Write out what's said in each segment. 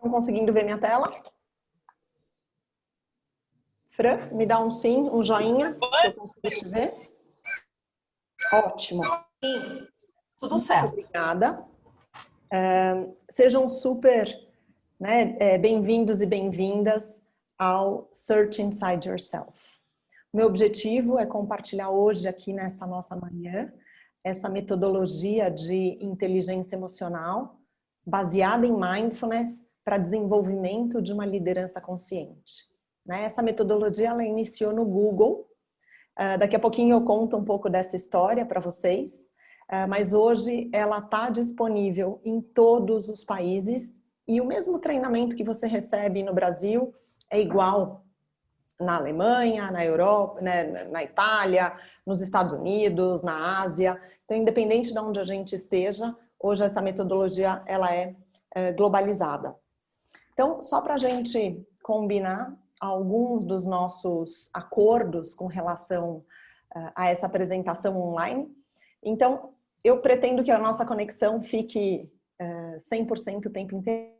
Estão conseguindo ver minha tela? Fran, me dá um sim, um joinha, que eu consigo te ver. Ótimo. Sim, tudo certo. Obrigada. É, sejam super né, é, bem-vindos e bem-vindas ao Search Inside Yourself. Meu objetivo é compartilhar hoje aqui nessa nossa manhã essa metodologia de inteligência emocional baseada em mindfulness para desenvolvimento de uma liderança consciente. Né? Essa metodologia ela iniciou no Google. Uh, daqui a pouquinho eu conto um pouco dessa história para vocês, uh, mas hoje ela está disponível em todos os países e o mesmo treinamento que você recebe no Brasil é igual na Alemanha, na Europa, né, na Itália, nos Estados Unidos, na Ásia. Então, independente de onde a gente esteja, hoje essa metodologia ela é, é globalizada. Então, só para a gente combinar alguns dos nossos acordos com relação uh, a essa apresentação online. Então, eu pretendo que a nossa conexão fique uh, 100% o tempo inteiro.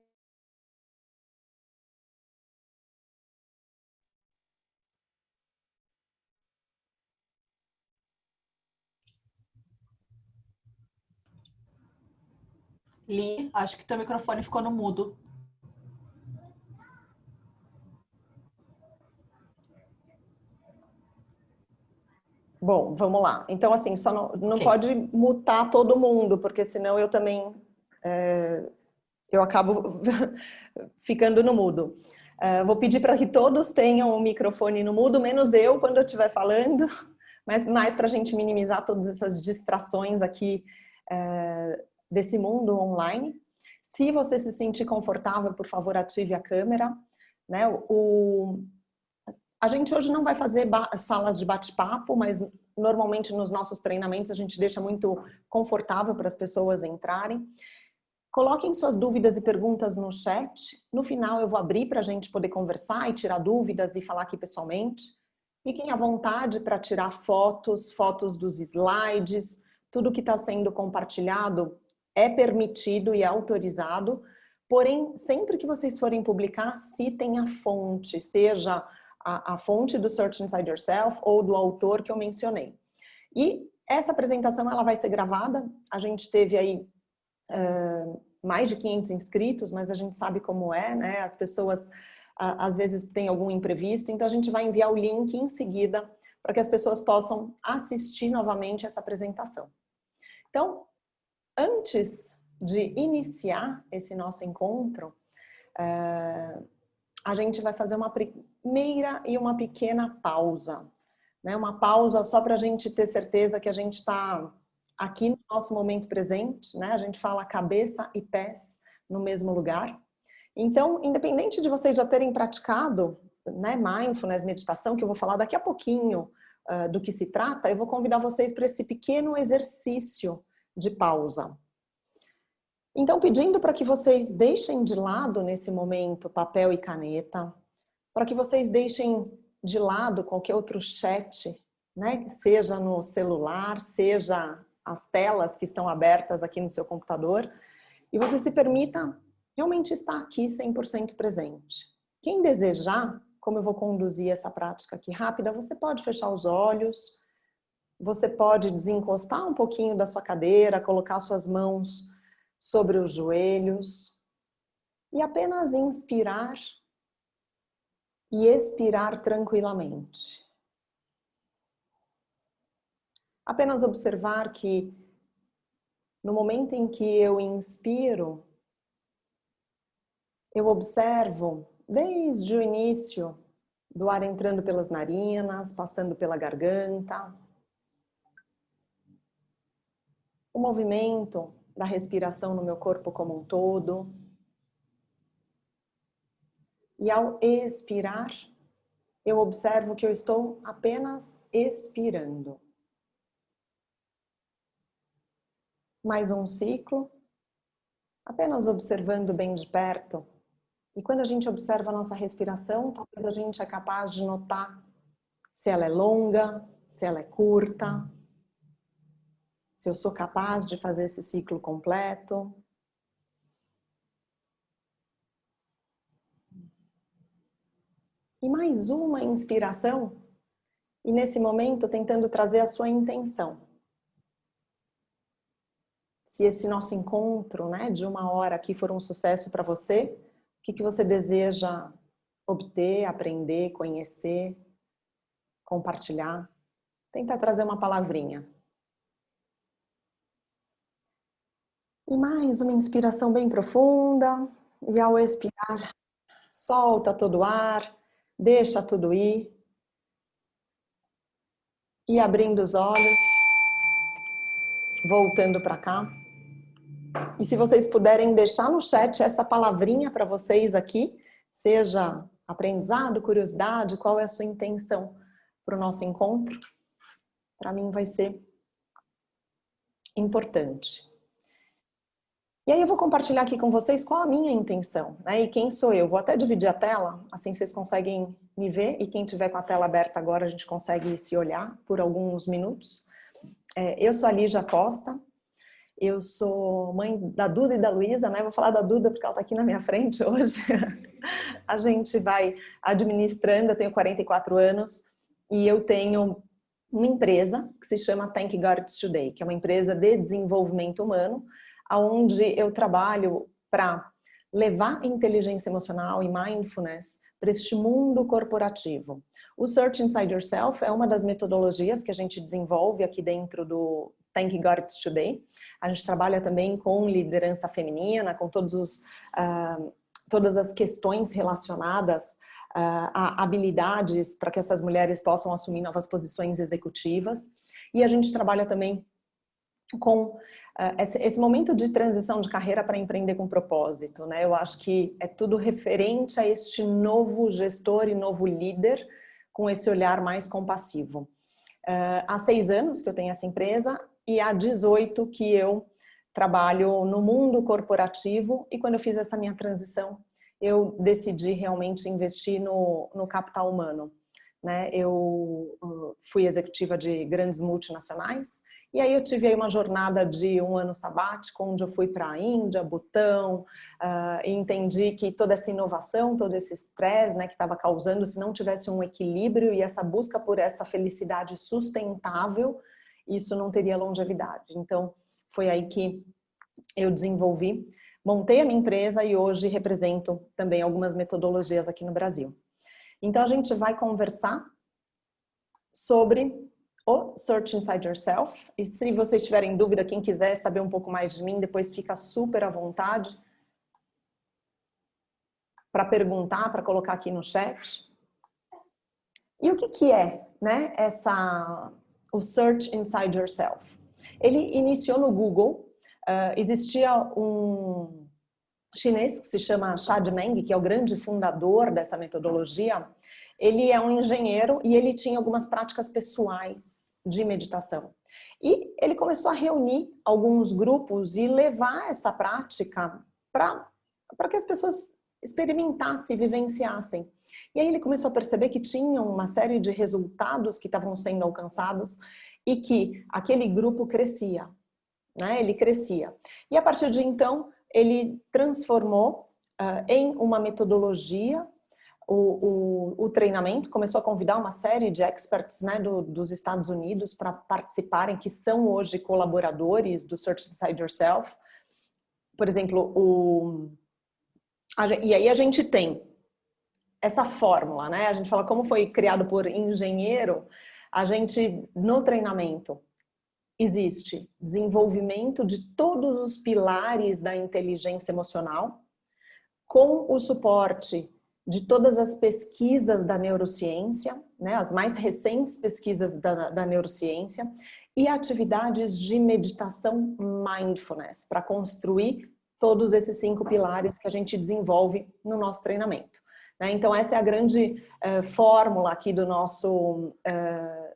Li, acho que teu microfone ficou no mudo. Bom, vamos lá. Então, assim, só não, não okay. pode mutar todo mundo, porque senão eu também é, eu acabo ficando no mudo. É, vou pedir para que todos tenham o microfone no mudo, menos eu quando eu estiver falando, mas mais para a gente minimizar todas essas distrações aqui é, desse mundo online. Se você se sentir confortável, por favor, ative a câmera. Né? O, a gente hoje não vai fazer salas de bate-papo, mas normalmente nos nossos treinamentos a gente deixa muito confortável para as pessoas entrarem. Coloquem suas dúvidas e perguntas no chat. No final eu vou abrir para a gente poder conversar e tirar dúvidas e falar aqui pessoalmente. Fiquem à vontade para tirar fotos, fotos dos slides, tudo que está sendo compartilhado é permitido e autorizado, porém, sempre que vocês forem publicar, citem a fonte, seja a, a fonte do Search Inside Yourself ou do autor que eu mencionei. E essa apresentação ela vai ser gravada, a gente teve aí uh, mais de 500 inscritos, mas a gente sabe como é, né? As pessoas uh, às vezes têm algum imprevisto, então a gente vai enviar o link em seguida para que as pessoas possam assistir novamente essa apresentação. Então, antes de iniciar esse nosso encontro, uh, a gente vai fazer uma primeira e uma pequena pausa. Né? Uma pausa só para a gente ter certeza que a gente está aqui no nosso momento presente. Né? A gente fala cabeça e pés no mesmo lugar. Então, independente de vocês já terem praticado né, mindfulness, meditação, que eu vou falar daqui a pouquinho uh, do que se trata, eu vou convidar vocês para esse pequeno exercício de pausa. Então, pedindo para que vocês deixem de lado nesse momento papel e caneta, para que vocês deixem de lado qualquer outro chat, né? seja no celular, seja as telas que estão abertas aqui no seu computador, e você se permita realmente estar aqui 100% presente. Quem desejar, como eu vou conduzir essa prática aqui rápida, você pode fechar os olhos, você pode desencostar um pouquinho da sua cadeira, colocar suas mãos sobre os joelhos e apenas inspirar e expirar tranquilamente. Apenas observar que no momento em que eu inspiro, eu observo desde o início do ar entrando pelas narinas, passando pela garganta, o movimento da respiração no meu corpo como um todo. E ao expirar, eu observo que eu estou apenas expirando. Mais um ciclo, apenas observando bem de perto. E quando a gente observa a nossa respiração, talvez a gente é capaz de notar se ela é longa, se ela é curta, se eu sou capaz de fazer esse ciclo completo. E mais uma inspiração. E nesse momento, tentando trazer a sua intenção. Se esse nosso encontro né, de uma hora aqui for um sucesso para você, o que, que você deseja obter, aprender, conhecer, compartilhar? Tenta trazer uma palavrinha. E mais uma inspiração bem profunda. E ao expirar, solta todo o ar, deixa tudo ir. E abrindo os olhos, voltando para cá. E se vocês puderem deixar no chat essa palavrinha para vocês aqui, seja aprendizado, curiosidade, qual é a sua intenção para o nosso encontro, para mim vai ser importante. E aí eu vou compartilhar aqui com vocês qual a minha intenção, né? E quem sou eu. Vou até dividir a tela, assim vocês conseguem me ver. E quem tiver com a tela aberta agora, a gente consegue se olhar por alguns minutos. É, eu sou a Lígia Costa. Eu sou mãe da Duda e da Luísa, né? Vou falar da Duda porque ela está aqui na minha frente hoje. a gente vai administrando, eu tenho 44 anos e eu tenho uma empresa que se chama Thank God It's Today, que é uma empresa de desenvolvimento humano, onde eu trabalho para levar inteligência emocional e mindfulness para este mundo corporativo. O Search Inside Yourself é uma das metodologias que a gente desenvolve aqui dentro do Thank God It's Today. A gente trabalha também com liderança feminina, com todos os, uh, todas as questões relacionadas uh, a habilidades para que essas mulheres possam assumir novas posições executivas. E a gente trabalha também com esse, esse, momento de transição de carreira para empreender com propósito. Né? Eu acho que é tudo referente a este novo gestor e novo líder com esse olhar mais compassivo. Uh, há seis anos que eu tenho essa empresa e há 18 que eu trabalho no mundo corporativo e quando eu fiz essa minha transição, eu decidi realmente investir no, no capital humano. Né? Eu uh, fui executiva de grandes multinacionais, e aí eu tive aí uma jornada de um ano sabático, onde eu fui para a Índia, Butão, uh, e entendi que toda essa inovação, todo esse estresse né, que estava causando, se não tivesse um equilíbrio e essa busca por essa felicidade sustentável, isso não teria longevidade. Então, foi aí que eu desenvolvi, montei a minha empresa e hoje represento também algumas metodologias aqui no Brasil. Então, a gente vai conversar sobre o Search Inside Yourself. E se vocês tiverem dúvida, quem quiser saber um pouco mais de mim, depois fica super à vontade para perguntar, para colocar aqui no chat. E o que, que é né, essa, o Search Inside Yourself? Ele iniciou no Google, uh, existia um chinês que se chama Chad Meng, que é o grande fundador dessa metodologia, ele é um engenheiro e ele tinha algumas práticas pessoais de meditação. E ele começou a reunir alguns grupos e levar essa prática para que as pessoas experimentassem, vivenciassem. E aí ele começou a perceber que tinha uma série de resultados que estavam sendo alcançados e que aquele grupo crescia, né? Ele crescia. E a partir de então, ele transformou uh, em uma metodologia o, o, o, treinamento, começou a convidar uma série de experts né, do, dos Estados Unidos para participarem, que são hoje colaboradores do Search Inside Yourself. Por exemplo, o, a, e aí a gente tem essa fórmula, né? A gente fala como foi criado por engenheiro, a gente, no treinamento, existe desenvolvimento de todos os pilares da inteligência emocional, com o suporte de todas as pesquisas da neurociência, né, as mais recentes pesquisas da, da neurociência, e atividades de meditação mindfulness, para construir todos esses cinco pilares que a gente desenvolve no nosso treinamento. Né? Então essa é a grande uh, fórmula aqui do nosso uh,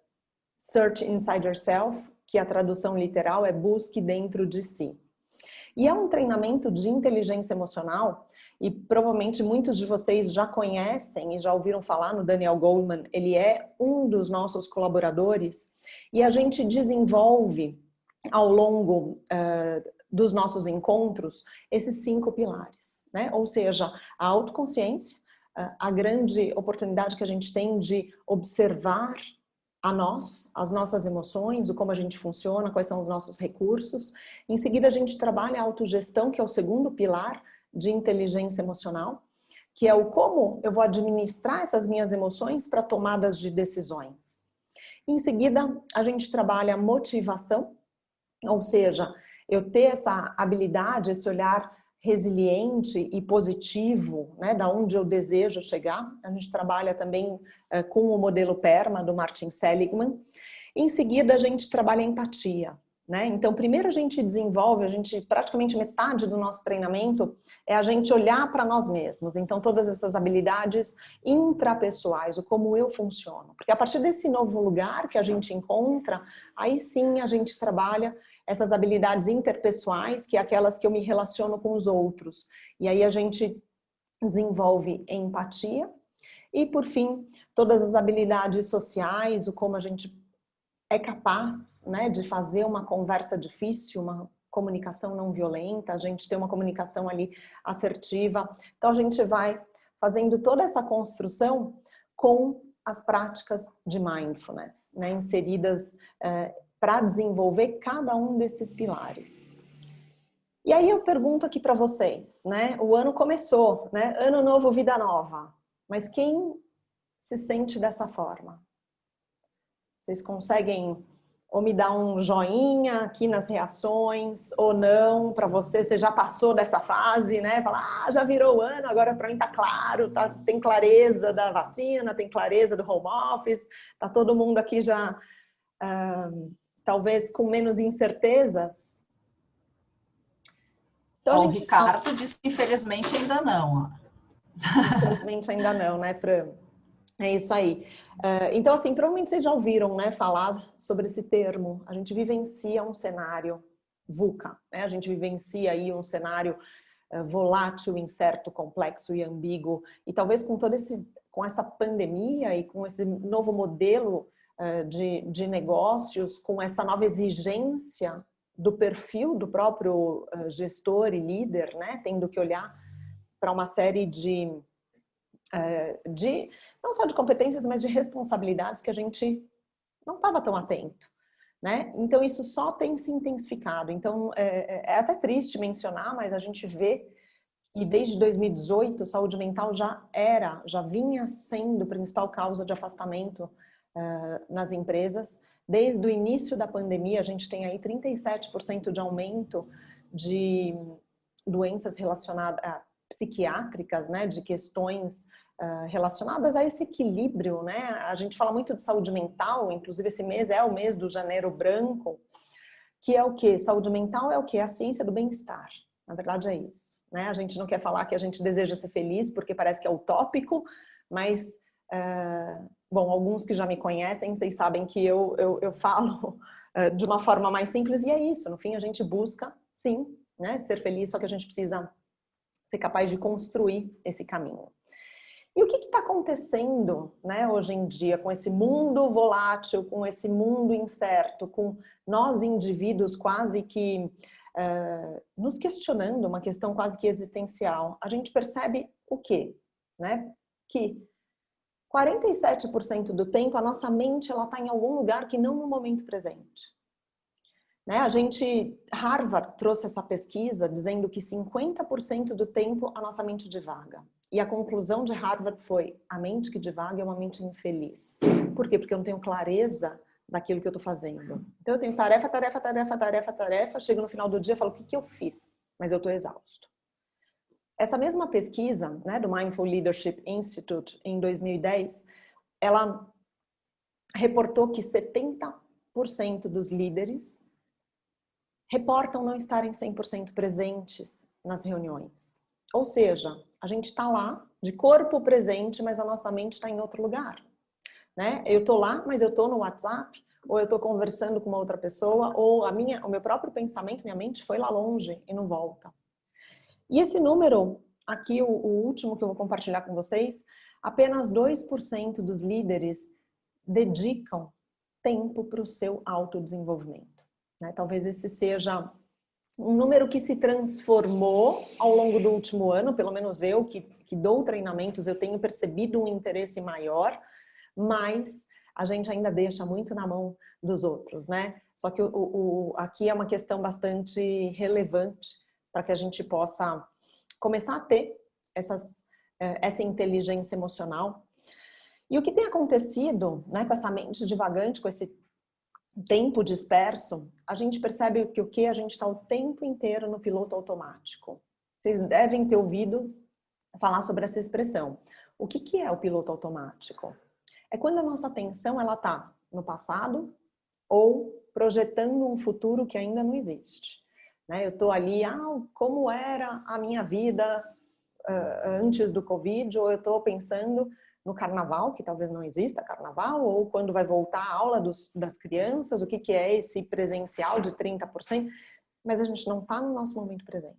Search Inside Yourself, que a tradução literal é busque dentro de si. E é um treinamento de inteligência emocional e provavelmente muitos de vocês já conhecem e já ouviram falar no Daniel Goldman, ele é um dos nossos colaboradores e a gente desenvolve ao longo uh, dos nossos encontros esses cinco pilares, né? Ou seja, a autoconsciência, a grande oportunidade que a gente tem de observar a nós, as nossas emoções, o como a gente funciona, quais são os nossos recursos. Em seguida, a gente trabalha a autogestão, que é o segundo pilar de inteligência emocional, que é o como eu vou administrar essas minhas emoções para tomadas de decisões. Em seguida, a gente trabalha motivação, ou seja, eu ter essa habilidade, esse olhar resiliente e positivo, né, da onde eu desejo chegar. A gente trabalha também é, com o modelo PERMA do Martin Seligman. Em seguida, a gente trabalha empatia. Né? Então, primeiro a gente desenvolve, a gente praticamente metade do nosso treinamento é a gente olhar para nós mesmos. Então, todas essas habilidades intrapessoais, o como eu funciono. Porque a partir desse novo lugar que a gente encontra, aí sim a gente trabalha essas habilidades interpessoais, que é aquelas que eu me relaciono com os outros. E aí a gente desenvolve empatia. E, por fim, todas as habilidades sociais, o como a gente é capaz né, de fazer uma conversa difícil, uma comunicação não violenta, a gente tem uma comunicação ali assertiva. Então, a gente vai fazendo toda essa construção com as práticas de mindfulness, né, inseridas eh, para desenvolver cada um desses pilares. E aí eu pergunto aqui para vocês, né? O ano começou, né? Ano novo, vida nova. Mas quem se sente dessa forma? Vocês conseguem ou me dar um joinha aqui nas reações ou não para você, você já passou dessa fase, né? Falar, ah, já virou o ano, agora para mim tá claro, tá, tem clareza da vacina, tem clareza do home office, tá todo mundo aqui já uh, talvez com menos incertezas? Então, Bom, o Ricardo disse que infelizmente ainda não. Infelizmente ainda não, né, Fran? É isso aí. Uh, então, assim, provavelmente vocês já ouviram né, falar sobre esse termo. A gente vivencia um cenário VUCA, né? A gente vivencia aí um cenário uh, volátil, incerto, complexo e ambíguo. E talvez com todo esse, com essa pandemia e com esse novo modelo eh, de, de negócios com essa nova exigência do perfil do próprio gestor e líder, né? Tendo que olhar para uma série de, de, não só de competências, mas de responsabilidades que a gente não estava tão atento. Né? Então isso só tem se intensificado. Então é, é, até triste mencionar, mas a gente vê e desde 2018 saúde mental já era, já vinha sendo principal causa de afastamento nas empresas. Desde o início da pandemia, a gente tem aí 37% de aumento de doenças relacionadas a psiquiátricas, né, de questões uh, relacionadas a esse equilíbrio, né? A gente fala muito de saúde mental, inclusive esse mês é o mês do janeiro branco, que é o que? Saúde mental é o que? A ciência do bem-estar. Na verdade é isso, né? A gente não quer falar que a gente deseja ser feliz porque parece que é utópico, mas uh, Bom, alguns que já me conhecem, vocês sabem que eu, eu, eu falo uh, de uma forma mais simples e é isso. No fim, a gente busca, sim, né, ser feliz, só que a gente precisa ser capaz de construir esse caminho. E o que está acontecendo né, hoje em dia com esse mundo volátil, com esse mundo incerto, com nós indivíduos quase que uh, nos questionando, uma questão quase que existencial? A gente percebe o quê? Né? Que 47% do tempo a nossa mente está em algum lugar que não no momento presente. Né? A gente, Harvard trouxe essa pesquisa dizendo que 50% do tempo a nossa mente divaga. E a conclusão de Harvard foi, a mente que divaga é uma mente infeliz. Por quê? Porque eu não tenho clareza daquilo que eu estou fazendo. Então eu tenho tarefa, tarefa, tarefa, tarefa, tarefa, chego no final do dia e falo, o que, que eu fiz? Mas eu estou exausto. Essa mesma pesquisa né, do Mindful Leadership Institute, em 2010, ela reportou que 70% dos líderes reportam não estarem 100% presentes nas reuniões. Ou seja, a gente está lá, de corpo presente, mas a nossa mente está em outro lugar. Né? Eu estou lá, mas eu estou no WhatsApp, ou eu estou conversando com uma outra pessoa, ou a minha, o meu próprio pensamento, minha mente foi lá longe e não volta. E esse número, aqui o, o último que eu vou compartilhar com vocês, apenas 2% dos líderes dedicam tempo para o seu autodesenvolvimento. Né? Talvez esse seja um número que se transformou ao longo do último ano, pelo menos eu que que dou treinamentos, eu tenho percebido um interesse maior, mas a gente ainda deixa muito na mão dos outros, né? Só que o, o, aqui é uma questão bastante relevante para que a gente possa começar a ter essas, eh, essa inteligência emocional. E o que tem acontecido né, com essa mente divagante, com esse tempo disperso, a gente percebe que o que a gente está o tempo inteiro no piloto automático. Vocês devem ter ouvido falar sobre essa expressão. O que, que é o piloto automático? É quando a nossa atenção ela está no passado ou projetando um futuro que ainda não existe. Né? Eu estou ali, ah, como era a minha vida uh, antes do Covid, ou eu estou pensando no carnaval, que talvez não exista carnaval, ou quando vai voltar a aula dos, das crianças, o que, que é esse presencial de 30%, mas a gente não está no nosso momento presente.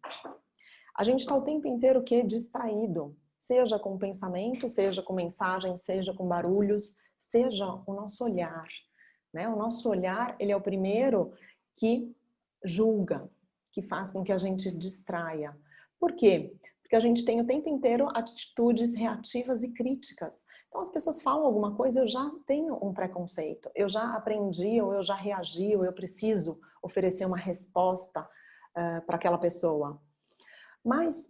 A gente está o tempo inteiro que distraído, seja com pensamento, seja com mensagem, seja com barulhos, seja o nosso olhar. Né? O nosso olhar, ele é o primeiro que julga, que faz com que a gente distraia. Por quê? Porque a gente tem o tempo inteiro atitudes reativas e críticas. Então as pessoas falam alguma coisa, eu já tenho um preconceito, eu já aprendi, ou eu já reagi, ou eu preciso oferecer uma resposta uh, para aquela pessoa. Mas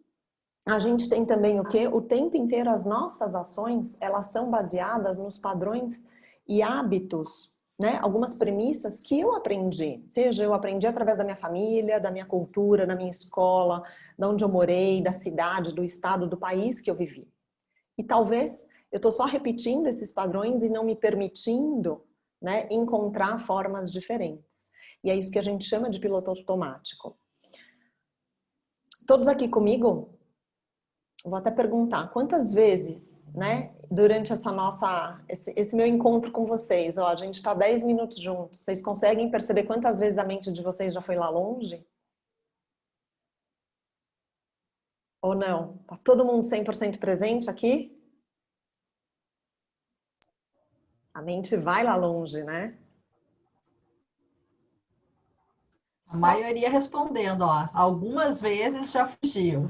a gente tem também o que? O tempo inteiro as nossas ações, elas são baseadas nos padrões e hábitos né, algumas premissas que eu aprendi, seja eu aprendi através da minha família, da minha cultura, da minha escola, da onde eu morei, da cidade, do estado, do país que eu vivi. E talvez eu estou só repetindo esses padrões e não me permitindo né, encontrar formas diferentes. E é isso que a gente chama de piloto automático. Todos aqui comigo? Vou até perguntar, quantas vezes né? Durante essa nossa, esse, esse meu encontro com vocês, ó, a gente está 10 minutos juntos. Vocês conseguem perceber quantas vezes a mente de vocês já foi lá longe? Ou não? Tá todo mundo 100% presente aqui? A mente vai lá longe, né? A maioria respondendo, ó. Algumas vezes já fugiu.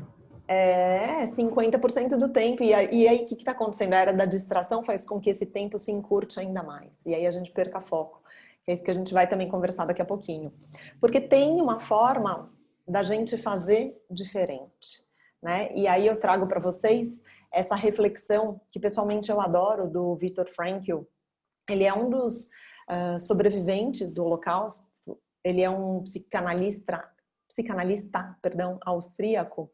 É, 50% do tempo. E, aí, o que está acontecendo? A era da distração faz com que esse tempo se encurte ainda mais. E aí a gente perca foco. É isso que a gente vai também conversar daqui a pouquinho. Porque tem uma forma da gente fazer diferente. Né? E aí eu trago para vocês essa reflexão que pessoalmente eu adoro do Viktor Frankl. Ele é um dos uh, sobreviventes do Holocausto. Ele é um psicanalista, psicanalista, perdão, austríaco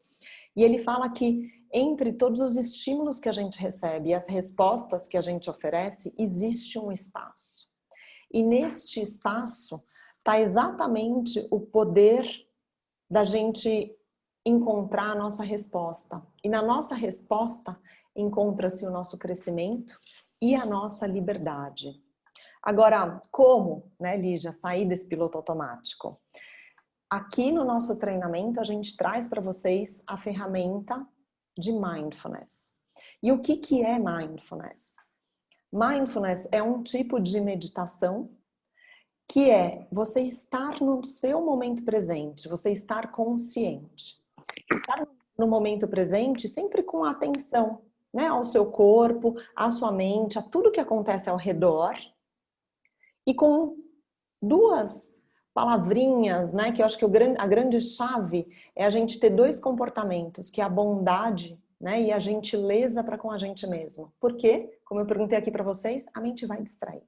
e ele fala que entre todos os estímulos que a gente recebe e as respostas que a gente oferece, existe um espaço. E neste espaço está exatamente o poder da gente encontrar a nossa resposta. E na nossa resposta encontra-se o nosso crescimento e a nossa liberdade. Agora, como, né, Lígia, sair desse piloto automático? Aqui no nosso treinamento, a gente traz para vocês a ferramenta de Mindfulness. E o que, que é Mindfulness? Mindfulness é um tipo de meditação que é você estar no seu momento presente, você estar consciente. Estar no momento presente sempre com atenção né, ao seu corpo, à sua mente, a tudo que acontece ao redor e com duas palavrinhas, né? Que eu acho que a grande chave é a gente ter dois comportamentos, que é a bondade né, e a gentileza para com a gente mesmo. Porque, como eu perguntei aqui para vocês, a mente vai distrair.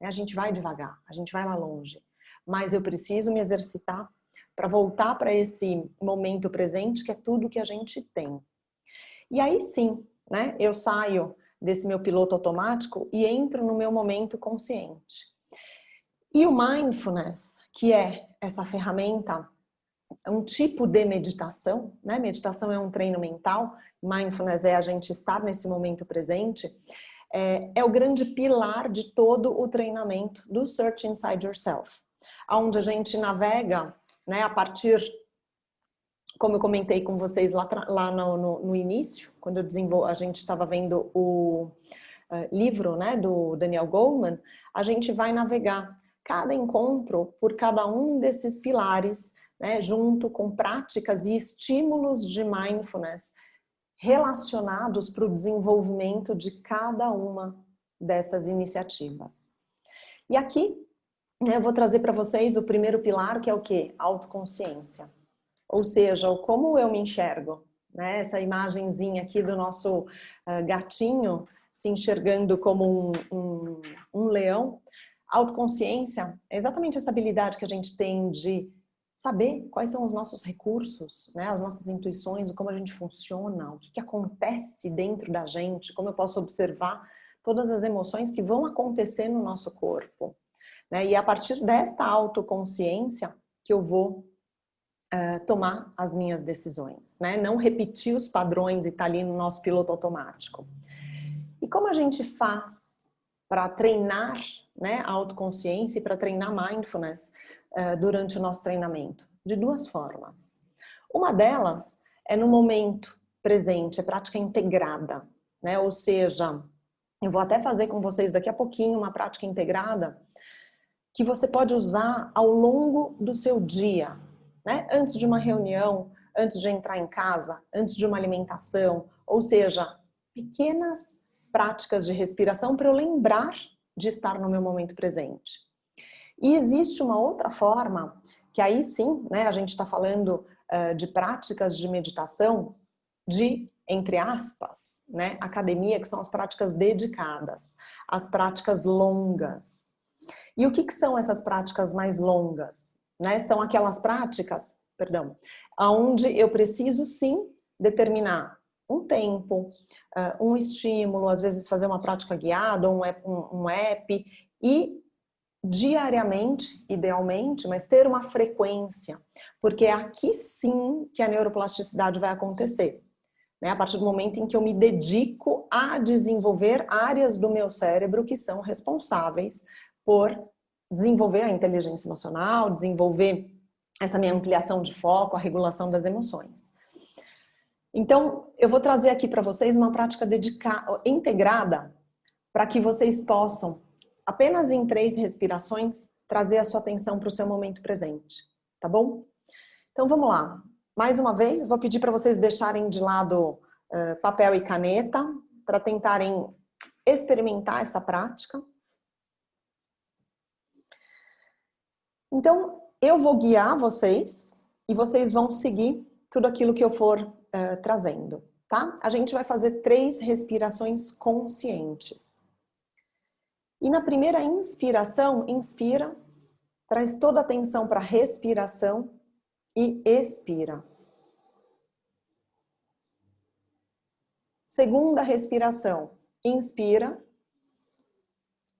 Né? A gente vai devagar, a gente vai lá longe. Mas eu preciso me exercitar para voltar para esse momento presente, que é tudo que a gente tem. E aí sim, né, eu saio desse meu piloto automático e entro no meu momento consciente. E o mindfulness, que é essa ferramenta, um tipo de meditação, né? Meditação é um treino mental, mindfulness é a gente estar nesse momento presente, é, é o grande pilar de todo o treinamento do Search Inside Yourself, onde a gente navega, né, a partir, como eu comentei com vocês lá, lá no, no, no início, quando a gente estava vendo o uh, livro, né, do Daniel Goleman, a gente vai navegar cada encontro por cada um desses pilares, né, junto com práticas e estímulos de mindfulness relacionados para o desenvolvimento de cada uma dessas iniciativas. E aqui né, eu vou trazer para vocês o primeiro pilar, que é o que? Autoconsciência. Ou seja, o como eu me enxergo. Né? Essa imagenzinha aqui do nosso uh, gatinho se enxergando como um, um, um leão. Autoconsciência é exatamente essa habilidade que a gente tem de saber quais são os nossos recursos, né, as nossas intuições, como a gente funciona, o que, que acontece dentro da gente, como eu posso observar todas as emoções que vão acontecer no nosso corpo. Né? E é a partir desta autoconsciência que eu vou uh, tomar as minhas decisões. Né? Não repetir os padrões e estar tá ali no nosso piloto automático. E como a gente faz para treinar né, a autoconsciência e para treinar mindfulness uh, durante o nosso treinamento? De duas formas. Uma delas é no momento presente, é prática integrada, né? Ou seja, eu vou até fazer com vocês daqui a pouquinho uma prática integrada que você pode usar ao longo do seu dia, né? Antes de uma reunião, antes de entrar em casa, antes de uma alimentação, ou seja, pequenas práticas de respiração para eu lembrar de estar no meu momento presente. E existe uma outra forma, que aí sim, né, a gente está falando uh, de práticas de meditação de, entre aspas, né, academia, que são as práticas dedicadas, as práticas longas. E o que, que são essas práticas mais longas? Né? São aquelas práticas, perdão, onde eu preciso sim determinar um tempo, um estímulo, às vezes fazer uma prática guiada, um app, um, um app e diariamente, idealmente, mas ter uma frequência, porque é aqui sim que a neuroplasticidade vai acontecer né? a partir do momento em que eu me dedico a desenvolver áreas do meu cérebro que são responsáveis por desenvolver a inteligência emocional, desenvolver essa minha ampliação de foco, a regulação das emoções. Então, eu vou trazer aqui para vocês uma prática dedicada, integrada para que vocês possam, apenas em três respirações, trazer a sua atenção para o seu momento presente, tá bom? Então, vamos lá. Mais uma vez, vou pedir para vocês deixarem de lado uh, papel e caneta para tentarem experimentar essa prática. Então, eu vou guiar vocês e vocês vão seguir tudo aquilo que eu for uh, trazendo, tá? A gente vai fazer três respirações conscientes. E na primeira inspiração, inspira, traz toda a atenção para a respiração e expira. Segunda respiração, inspira,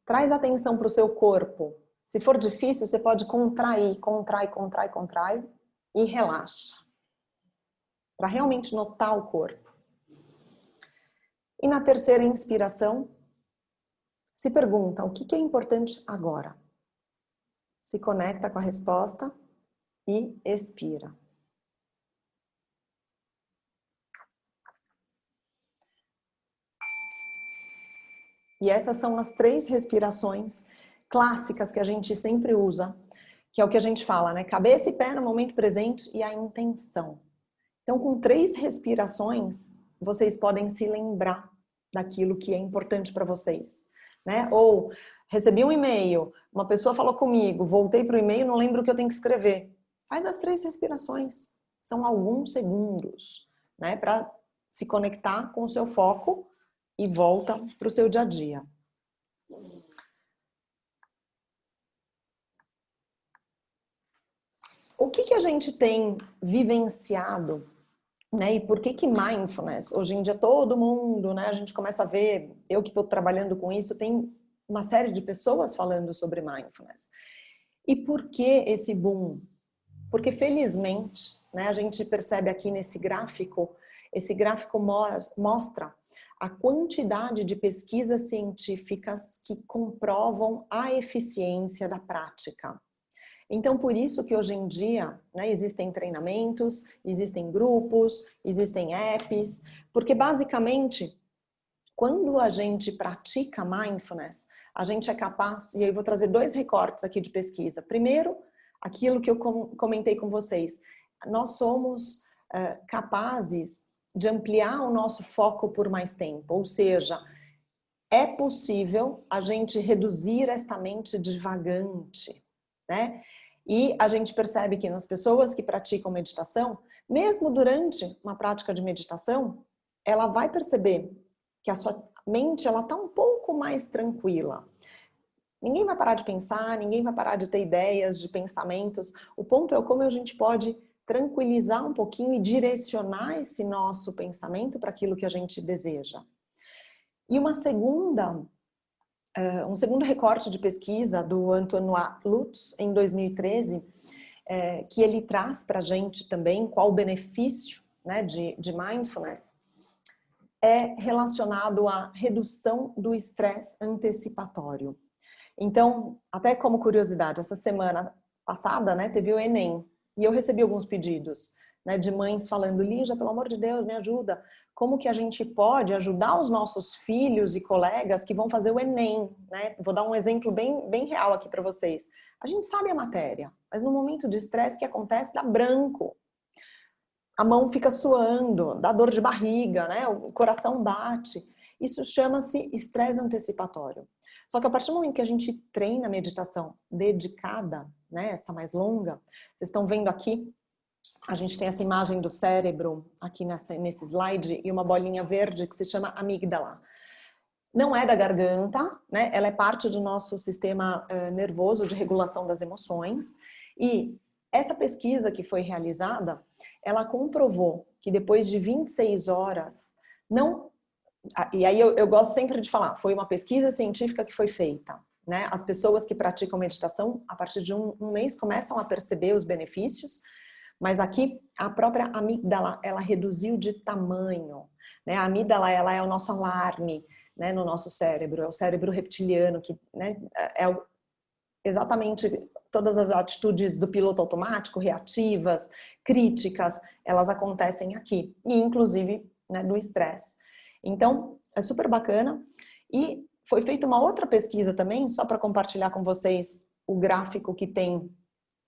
traz atenção para o seu corpo. Se for difícil, você pode contrair, contrai, contrai, contrai e relaxa. Para realmente notar o corpo. E na terceira inspiração, se pergunta o que é importante agora. Se conecta com a resposta e expira. E essas são as três respirações clássicas que a gente sempre usa, que é o que a gente fala, né? Cabeça e pé no momento presente e a intenção. Então, com três respirações, vocês podem se lembrar daquilo que é importante para vocês, né? Ou recebi um e-mail, uma pessoa falou comigo, voltei para o e-mail, não lembro o que eu tenho que escrever. Faz as três respirações. São alguns segundos, né? Para se conectar com o seu foco e volta para o seu dia a dia. O que, que a gente tem vivenciado né? E por que que mindfulness? Hoje em dia todo mundo, né? A gente começa a ver, eu que estou trabalhando com isso, tem uma série de pessoas falando sobre mindfulness. E por que esse boom? Porque felizmente, né, a gente percebe aqui nesse gráfico, esse gráfico mostra a quantidade de pesquisas científicas que comprovam a eficiência da prática. Então, por isso que hoje em dia né, existem treinamentos, existem grupos, existem apps, porque basicamente, quando a gente pratica mindfulness, a gente é capaz, e eu vou trazer dois recortes aqui de pesquisa. Primeiro, aquilo que eu comentei com vocês, nós somos uh, capazes de ampliar o nosso foco por mais tempo, ou seja, é possível a gente reduzir esta mente divagante, né? E a gente percebe que nas pessoas que praticam meditação, mesmo durante uma prática de meditação, ela vai perceber que a sua mente ela está um pouco mais tranquila. Ninguém vai parar de pensar, ninguém vai parar de ter ideias, de pensamentos. O ponto é como a gente pode tranquilizar um pouquinho e direcionar esse nosso pensamento para aquilo que a gente deseja. E uma segunda, uh, um segundo recorte de pesquisa do Antoine Lutz, em 2013, é, que ele traz para a gente também qual o benefício né, de, de mindfulness, é relacionado à redução do estresse antecipatório. Então, até como curiosidade, essa semana passada né, teve o Enem e eu recebi alguns pedidos né, de mães falando, Lígia, pelo amor de Deus, me ajuda, como que a gente pode ajudar os nossos filhos e colegas que vão fazer o Enem, né? Vou dar um exemplo bem, bem real aqui para vocês. A gente sabe a matéria, mas no momento de estresse que acontece dá branco. A mão fica suando, dá dor de barriga, né? O coração bate. Isso chama-se estresse antecipatório. Só que a partir do momento que a gente treina a meditação dedicada, né, essa mais longa, vocês estão vendo aqui a gente tem essa imagem do cérebro aqui nessa, nesse slide e uma bolinha verde que se chama amígdala. Não é da garganta, né? Ela é parte do nosso sistema uh, nervoso de regulação das emoções. E essa pesquisa que foi realizada, ela comprovou que depois de 26 horas, não... E aí eu, eu gosto sempre de falar, foi uma pesquisa científica que foi feita. Né? As pessoas que praticam meditação, a partir de um, um mês, começam a perceber os benefícios, mas aqui a própria amígdala, ela reduziu de tamanho. Né? A amígdala, ela é o nosso alarme né, no nosso cérebro, é o cérebro reptiliano, que né, é exatamente todas as atitudes do piloto automático, reativas, críticas, elas acontecem aqui, e inclusive né, do estresse. Então, é super bacana. E foi feita uma outra pesquisa também, só para compartilhar com vocês o gráfico que tem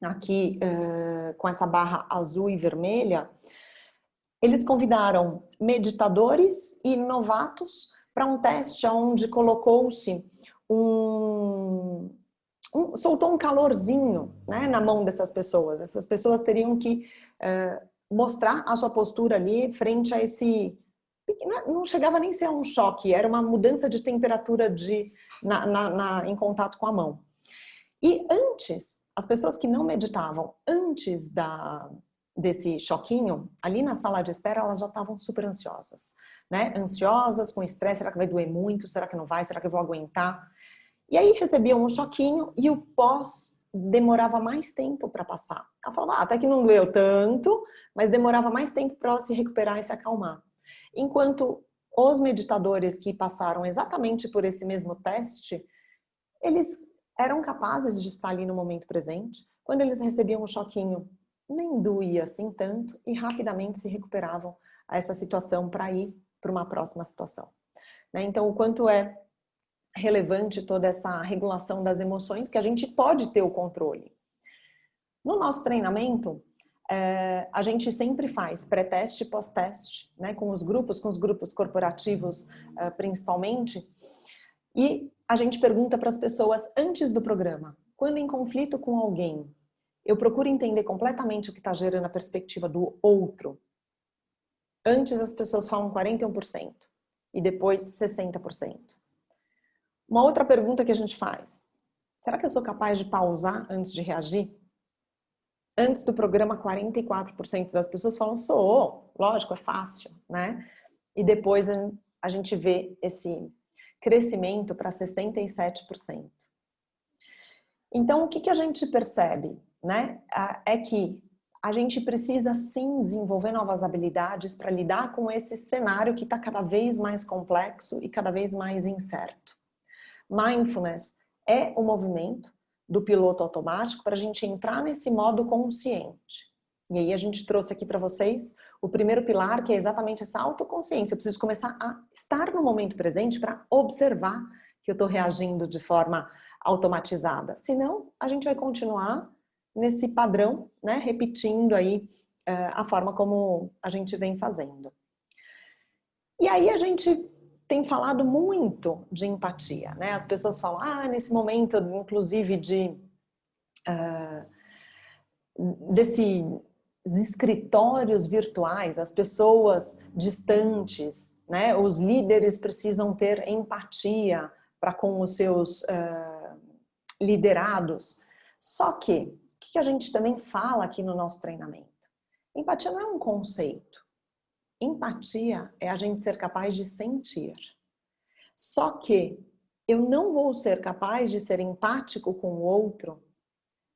aqui uh, com essa barra azul e vermelha, eles convidaram meditadores e novatos para um teste onde colocou-se um, um, soltou um calorzinho né, na mão dessas pessoas. Essas pessoas teriam que uh, mostrar a sua postura ali frente a esse não chegava nem a ser um choque, era uma mudança de temperatura de, na, na, na, em contato com a mão. E antes as pessoas que não meditavam antes da, desse choquinho, ali na sala de espera, elas já estavam super ansiosas, né? Ansiosas, com estresse, será que vai doer muito? Será que não vai? Será que eu vou aguentar? E aí recebiam um choquinho e o pós demorava mais tempo para passar. Ela falava, ah, até que não doeu tanto, mas demorava mais tempo para se recuperar e se acalmar. Enquanto os meditadores que passaram exatamente por esse mesmo teste, eles eram capazes de estar ali no momento presente. Quando eles recebiam um choquinho, nem doía assim tanto e rapidamente se recuperavam a essa situação para ir para uma próxima situação. Né? Então, o quanto é relevante toda essa regulação das emoções que a gente pode ter o controle. No nosso treinamento, é, a gente sempre faz pré-teste e pós-teste, né, com os grupos, com os grupos corporativos é, principalmente, e a gente pergunta para as pessoas antes do programa, quando em conflito com alguém, eu procuro entender completamente o que está gerando a perspectiva do outro. Antes as pessoas falam 41% e depois 60%. Uma outra pergunta que a gente faz, será que eu sou capaz de pausar antes de reagir? Antes do programa, 44% das pessoas falam, sou, lógico, é fácil, né? E depois a gente vê esse crescimento para 67%. Então, o que, que a gente percebe? Né? É que a gente precisa sim desenvolver novas habilidades para lidar com esse cenário que está cada vez mais complexo e cada vez mais incerto. Mindfulness é o movimento do piloto automático para a gente entrar nesse modo consciente. E aí a gente trouxe aqui para vocês o primeiro pilar, que é exatamente essa autoconsciência. Eu preciso começar a estar no momento presente para observar que eu estou reagindo de forma automatizada. Senão, a gente vai continuar nesse padrão, né, repetindo aí uh, a forma como a gente vem fazendo. E aí a gente tem falado muito de empatia, né? As pessoas falam, ah, nesse momento, inclusive, de uh, desses escritórios virtuais, as pessoas distantes, né? Os líderes precisam ter empatia para com os seus uh, liderados. Só que, o que a gente também fala aqui no nosso treinamento? Empatia não é um conceito. Empatia é a gente ser capaz de sentir. Só que eu não vou ser capaz de ser empático com o outro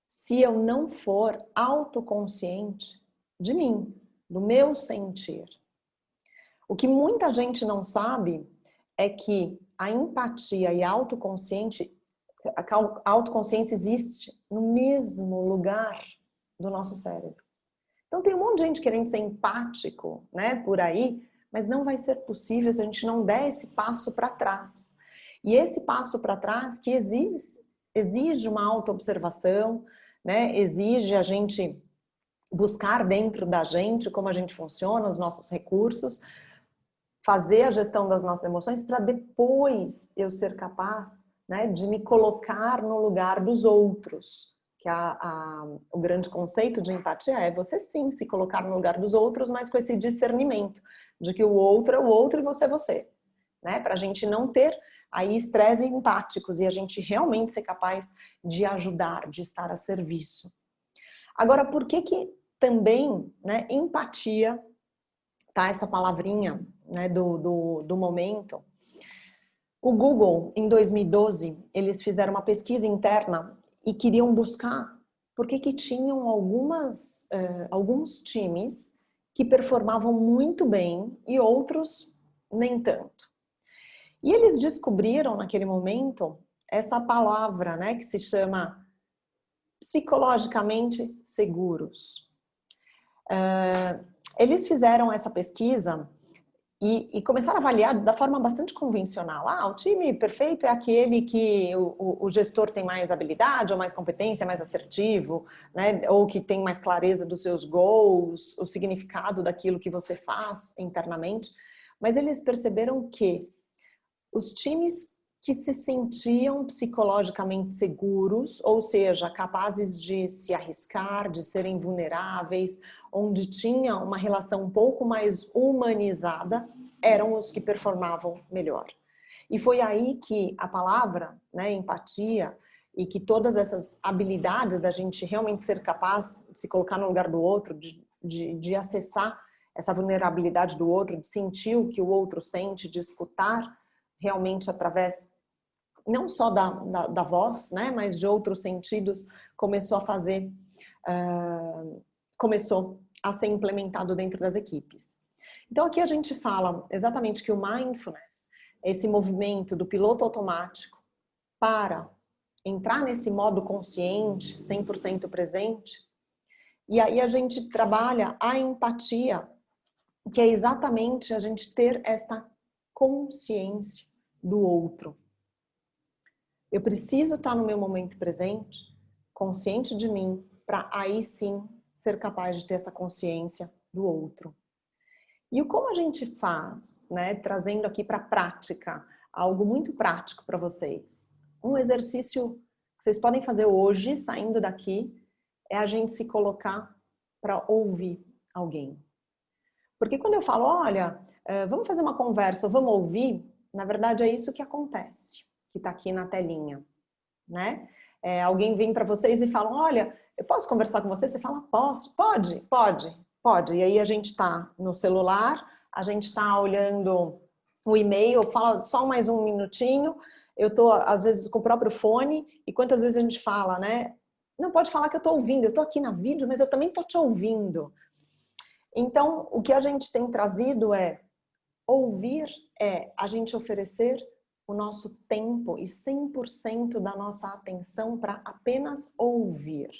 se eu não for autoconsciente de mim, do meu sentir. O que muita gente não sabe é que a empatia e a autoconsciente, a autoconsciência existe no mesmo lugar do nosso cérebro. Então tem um monte de gente querendo ser empático, né, por aí, mas não vai ser possível se a gente não der esse passo para trás. E esse passo para trás que exige, exige uma autoobservação, né, exige a gente buscar dentro da gente como a gente funciona, os nossos recursos, fazer a gestão das nossas emoções para depois eu ser capaz né, de me colocar no lugar dos outros que a, a, o grande conceito de empatia é você sim se colocar no lugar dos outros, mas com esse discernimento de que o outro é o outro e você é você. Né? Para a gente não ter aí estresse empáticos e a gente realmente ser capaz de ajudar, de estar a serviço. Agora, por que que também né, empatia, tá? Essa palavrinha né, do, do, do momento. O Google, em 2012, eles fizeram uma pesquisa interna e queriam buscar por que que tinham algumas, uh, alguns times que performavam muito bem e outros nem tanto. E eles descobriram naquele momento essa palavra, né, que se chama psicologicamente seguros. Uh, eles fizeram essa pesquisa e, e, começaram a avaliar da forma bastante convencional. Ah, o time perfeito é aquele que o, o, gestor tem mais habilidade, ou mais competência, mais assertivo, né? ou que tem mais clareza dos seus goals, o significado daquilo que você faz internamente. Mas eles perceberam que os times que se sentiam psicologicamente seguros, ou seja, capazes de se arriscar, de serem vulneráveis, onde tinha uma relação um pouco mais humanizada, eram os que performavam melhor. E foi aí que a palavra, né, empatia, e que todas essas habilidades da gente realmente ser capaz de se colocar no lugar do outro, de, de, de acessar essa vulnerabilidade do outro, de sentir o que o outro sente, de escutar realmente através não só da, da, da voz, né, mas de outros sentidos, começou a fazer, uh, começou a ser implementado dentro das equipes. Então aqui a gente fala exatamente que o mindfulness, esse movimento do piloto automático para entrar nesse modo consciente, 100% presente, e aí a gente trabalha a empatia, que é exatamente a gente ter esta consciência do outro. Eu preciso estar no meu momento presente, consciente de mim, para aí sim ser capaz de ter essa consciência do outro. E como a gente faz, né, trazendo aqui para a prática, algo muito prático para vocês. Um exercício que vocês podem fazer hoje, saindo daqui, é a gente se colocar para ouvir alguém. Porque quando eu falo, olha, eh, vamos fazer uma conversa, vamos ouvir, na verdade é isso que acontece que está aqui na telinha, né? É, alguém vem para vocês e fala, olha, eu posso conversar com você? Você fala, posso, pode, pode, pode. E aí a gente está no celular, a gente está olhando o e-mail, fala só mais um minutinho, eu estou às vezes com o próprio fone, e quantas vezes a gente fala, né? Não pode falar que eu estou ouvindo, eu estou aqui na vídeo, mas eu também estou te ouvindo. Então, o que a gente tem trazido é ouvir é a gente oferecer o nosso tempo e 100% da nossa atenção para apenas ouvir.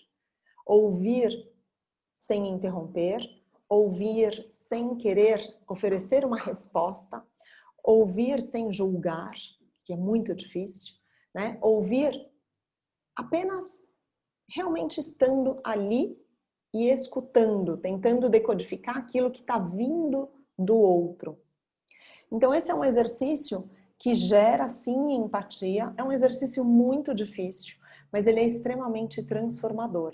Ouvir sem interromper, ouvir sem querer oferecer uma resposta, ouvir sem julgar, que é muito difícil, né? Ouvir apenas realmente estando ali e escutando, tentando decodificar aquilo que está vindo do outro. Então esse é um exercício que gera sim empatia, é um exercício muito difícil, mas ele é extremamente transformador.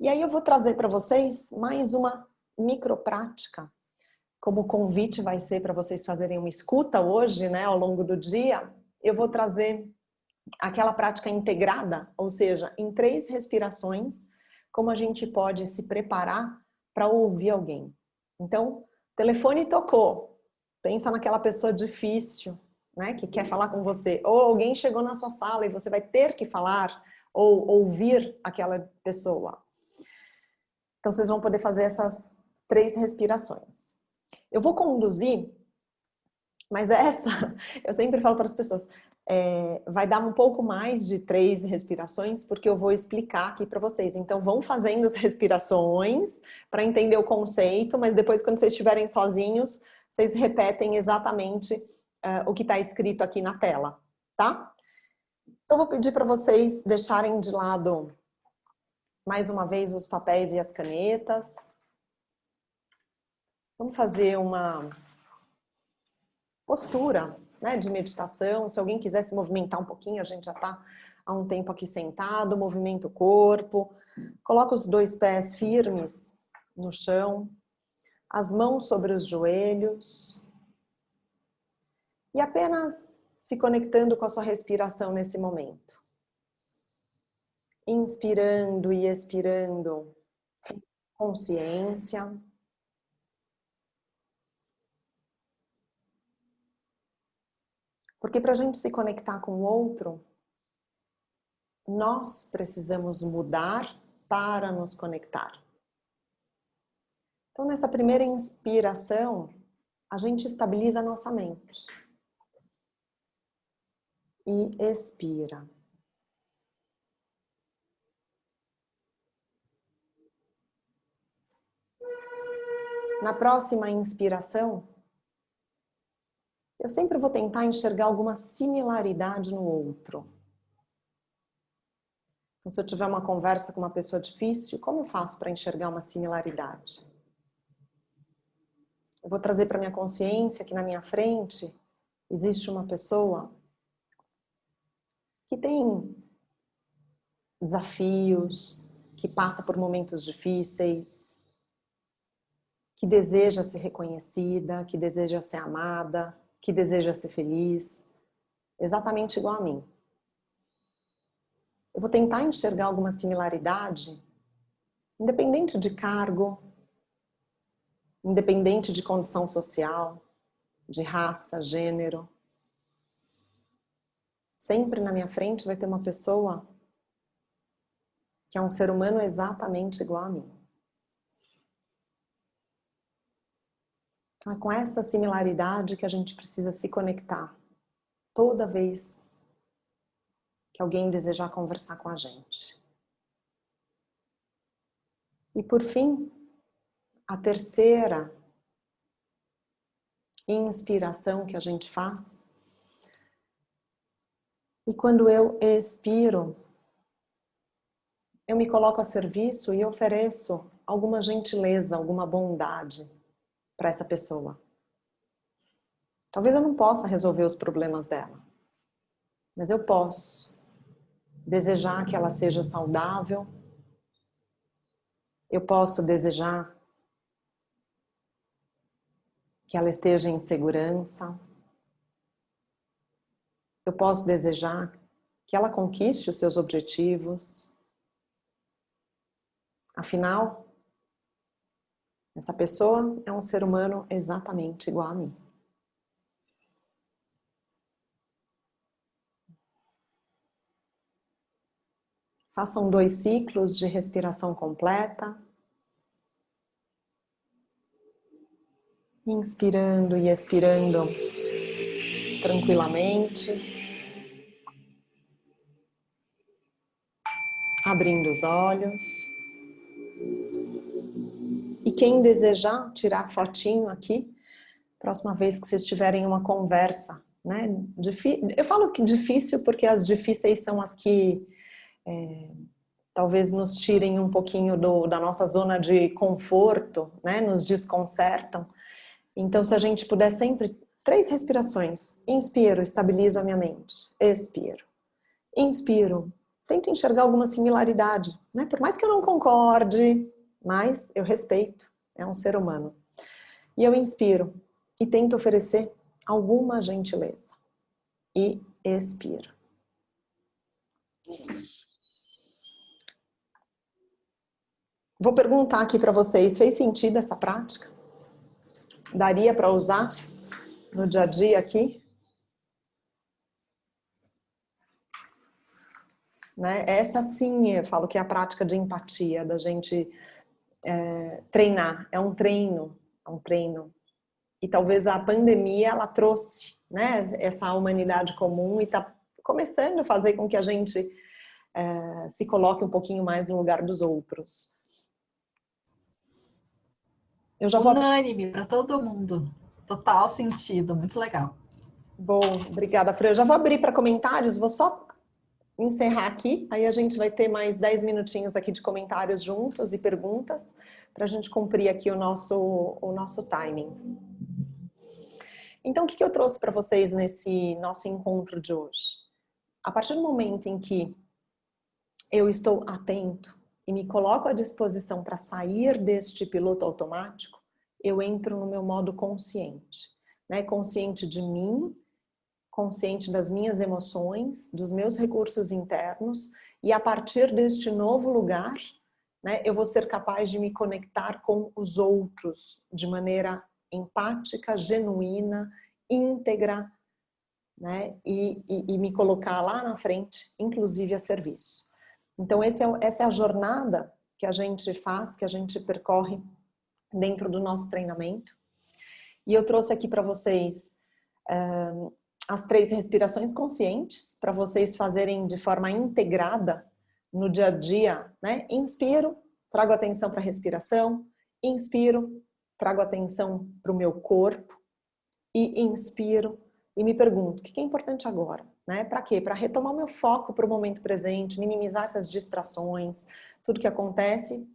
E aí eu vou trazer para vocês mais uma microprática, como convite vai ser para vocês fazerem uma escuta hoje, né, ao longo do dia, eu vou trazer aquela prática integrada, ou seja, em três respirações, como a gente pode se preparar para ouvir alguém. Então, telefone tocou, pensa naquela pessoa difícil, né, que quer falar com você, ou alguém chegou na sua sala e você vai ter que falar ou ouvir aquela pessoa. Então, vocês vão poder fazer essas três respirações. Eu vou conduzir, mas essa, eu sempre falo para as pessoas, é, vai dar um pouco mais de três respirações, porque eu vou explicar aqui para vocês. Então, vão fazendo as respirações para entender o conceito, mas depois, quando vocês estiverem sozinhos, vocês repetem exatamente uh, o que está escrito aqui na tela, tá? Então, eu vou pedir para vocês deixarem de lado, mais uma vez, os papéis e as canetas. Vamos fazer uma postura né, de meditação. Se alguém quiser se movimentar um pouquinho, a gente já está há um tempo aqui sentado, movimenta o corpo. Coloca os dois pés firmes no chão, as mãos sobre os joelhos. E apenas se conectando com a sua respiração nesse momento. Inspirando e expirando consciência. Porque para a gente se conectar com o outro, nós precisamos mudar para nos conectar. Então, nessa primeira inspiração, a gente estabiliza a nossa mente. E expira. Na próxima inspiração, eu sempre vou tentar enxergar alguma similaridade no outro. Então, se eu tiver uma conversa com uma pessoa difícil, como eu faço para enxergar uma similaridade? Eu vou trazer para minha consciência que na minha frente existe uma pessoa que tem desafios, que passa por momentos difíceis, que deseja ser reconhecida, que deseja ser amada, que deseja ser feliz, exatamente igual a mim. Eu vou tentar enxergar alguma similaridade, independente de cargo, independente de condição social, de raça, gênero. Sempre na minha frente vai ter uma pessoa que é um ser humano exatamente igual a mim. Então, é com essa similaridade que a gente precisa se conectar toda vez que alguém desejar conversar com a gente. E por fim, a terceira inspiração que a gente faz. E quando eu expiro, eu me coloco a serviço e ofereço alguma gentileza, alguma bondade para essa pessoa. Talvez eu não possa resolver os problemas dela, mas eu posso desejar que ela seja saudável, eu posso desejar que ela esteja em segurança, eu posso desejar que ela conquiste os seus objetivos. Afinal, essa pessoa é um ser humano exatamente igual a mim. Façam dois ciclos de respiração completa. Inspirando e expirando tranquilamente. Abrindo os olhos. E quem desejar tirar fotinho aqui, próxima vez que vocês tiverem uma conversa, né? Eu falo que difícil porque as difíceis são as que é, talvez nos tirem um pouquinho do, da nossa zona de conforto, né? Nos desconcertam. Então, se a gente puder sempre três respirações. Inspiro, estabilizo a minha mente. Expiro. Inspiro. Tento enxergar alguma similaridade, né? Por mais que eu não concorde, mas eu respeito. É um ser humano. E eu inspiro e tento oferecer alguma gentileza. E expiro. Vou perguntar aqui para vocês, fez sentido essa prática? Daria para usar no dia a dia aqui? Né? Essa sim, eu falo que é a prática de empatia, da gente é, treinar, é um treino, é um treino. E talvez a pandemia, ela trouxe né, essa humanidade comum e está começando a fazer com que a gente é, se coloque um pouquinho mais no lugar dos outros. Eu já vou... Unânime para todo mundo. Total sentido, muito legal. Bom, obrigada, Fran. Eu já vou abrir para comentários, vou só encerrar aqui, aí a gente vai ter mais 10 minutinhos aqui de comentários juntos e perguntas, para a gente cumprir aqui o nosso, o nosso timing. Então, o que eu trouxe para vocês nesse nosso encontro de hoje? A partir do momento em que eu estou atento e me coloco à disposição para sair deste piloto automático, eu entro no meu modo consciente. Né? Consciente de mim, consciente das minhas emoções, dos meus recursos internos, e a partir deste novo lugar, né, eu vou ser capaz de me conectar com os outros de maneira empática, genuína, íntegra, né, e, e, e me colocar lá na frente, inclusive a serviço. Então, é, essa é a jornada que a gente faz, que a gente percorre dentro do nosso treinamento. E eu trouxe aqui para vocês as três respirações conscientes, para vocês fazerem de forma integrada no dia a dia. Né? Inspiro, trago atenção para a respiração. Inspiro, trago atenção para o meu corpo. E inspiro, e me pergunto, o que é importante agora? Né? Para quê? Para retomar meu foco para o momento presente, minimizar essas distrações, tudo que acontece,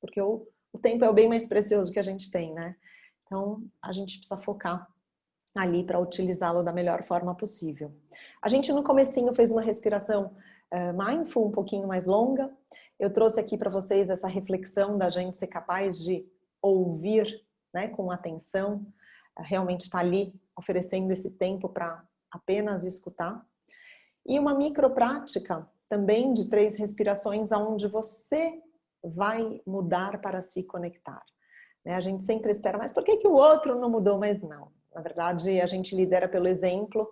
porque o, o tempo é o bem mais precioso que a gente tem, né? Então, a gente precisa focar ali para utilizá-lo da melhor forma possível. A gente no comecinho fez uma respiração uh, mindful um pouquinho mais longa. Eu trouxe aqui para vocês essa reflexão da gente ser capaz de ouvir né, com atenção, uh, realmente estar tá ali oferecendo esse tempo para apenas escutar. E uma microprática também de três respirações aonde você vai mudar para se conectar. Né? A gente sempre espera, mas por que, que o outro não mudou? Mas não. Na verdade, a gente lidera pelo exemplo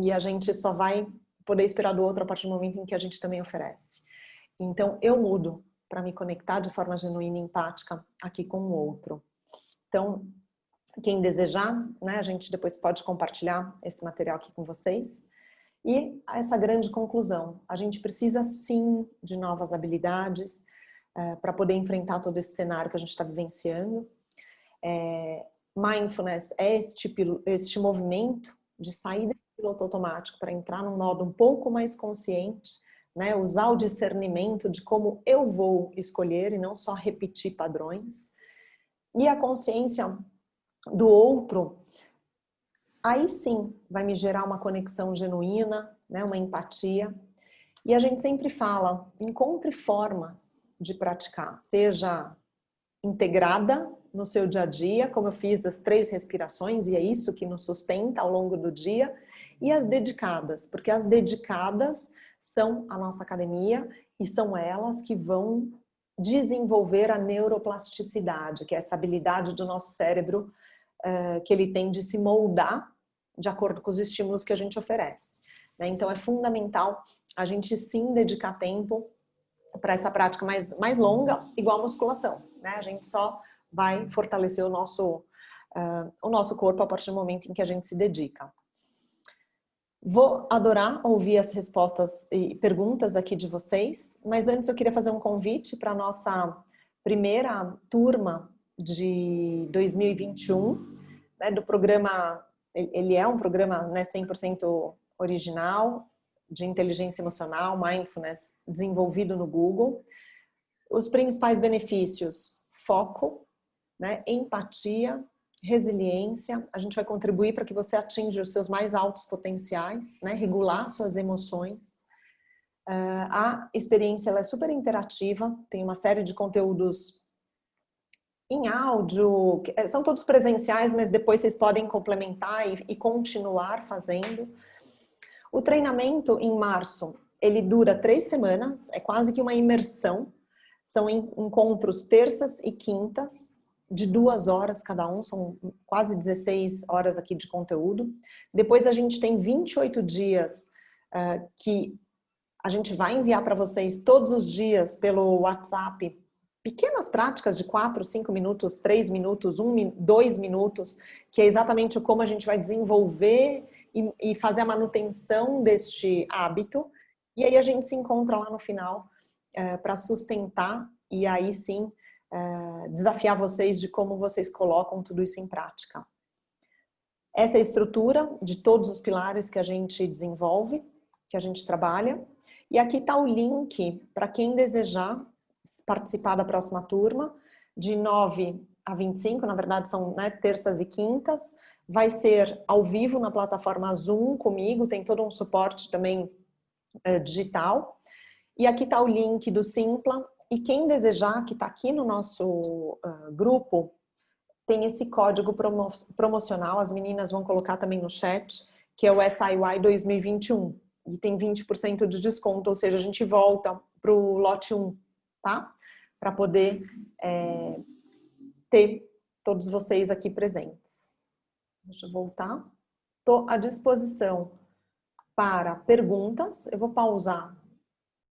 e a gente só vai poder esperar do outro a partir do momento em que a gente também oferece. Então, eu mudo para me conectar de forma genuína e empática aqui com o outro. Então, quem desejar, né, a gente depois pode compartilhar esse material aqui com vocês. E essa grande conclusão, a gente precisa sim de novas habilidades é, para poder enfrentar todo esse cenário que a gente está vivenciando. É, mindfulness é este, este movimento de sair desse piloto automático para entrar num modo um pouco mais consciente, né, usar o discernimento de como eu vou escolher e não só repetir padrões. E a consciência do outro, aí sim vai me gerar uma conexão genuína, né, uma empatia. E a gente sempre fala, encontre formas de praticar, seja integrada no seu dia a dia, como eu fiz das três respirações, e é isso que nos sustenta ao longo do dia, e as dedicadas, porque as dedicadas são a nossa academia e são elas que vão desenvolver a neuroplasticidade, que é essa habilidade do nosso cérebro uh, que ele tem de se moldar de acordo com os estímulos que a gente oferece. Né? Então é fundamental a gente sim dedicar tempo para essa prática mais, mais longa, igual a musculação. Né? A gente só vai fortalecer o nosso, uh, o nosso corpo a partir do momento em que a gente se dedica. Vou adorar ouvir as respostas e perguntas aqui de vocês, mas antes eu queria fazer um convite para a nossa primeira turma de 2021, né, do programa, ele é um programa né, 100% original, de inteligência emocional, mindfulness, desenvolvido no Google. Os principais benefícios, foco, né, empatia, resiliência, a gente vai contribuir para que você atinja os seus mais altos potenciais, né? regular suas emoções. Uh, a experiência é super interativa, tem uma série de conteúdos em áudio, eh, são todos presenciais, mas depois vocês podem complementar e, e continuar fazendo. O treinamento em março, ele dura três semanas, é quase que uma imersão, são encontros terças e quintas, de duas horas cada um, são quase 16 horas aqui de conteúdo. Depois a gente tem 28 dias uh, que a gente vai enviar para vocês todos os dias pelo WhatsApp pequenas práticas de 4, 5 minutos, 3 minutos, 1, 2 minutos, que é exatamente como a gente vai desenvolver e, e fazer a manutenção deste hábito. E aí a gente se encontra lá no final uh, para sustentar e aí sim é, desafiar vocês de como vocês colocam tudo isso em prática. Essa é a estrutura de todos os pilares que a gente desenvolve, que a gente trabalha. E aqui está o link para quem desejar participar da próxima turma, de 9 a 25, na verdade são né, terças e quintas. Vai ser ao vivo na plataforma Zoom comigo, tem todo um suporte também é, digital. E aqui está o link do Simpla, e quem desejar, que está aqui no nosso uh, grupo, tem esse código promo promocional, as meninas vão colocar também no chat, que é o SIY 2021. E tem 20% de desconto, ou seja, a gente volta para o lote 1, tá? Para poder é, ter todos vocês aqui presentes. Deixa eu voltar. Estou à disposição para perguntas. Eu vou pausar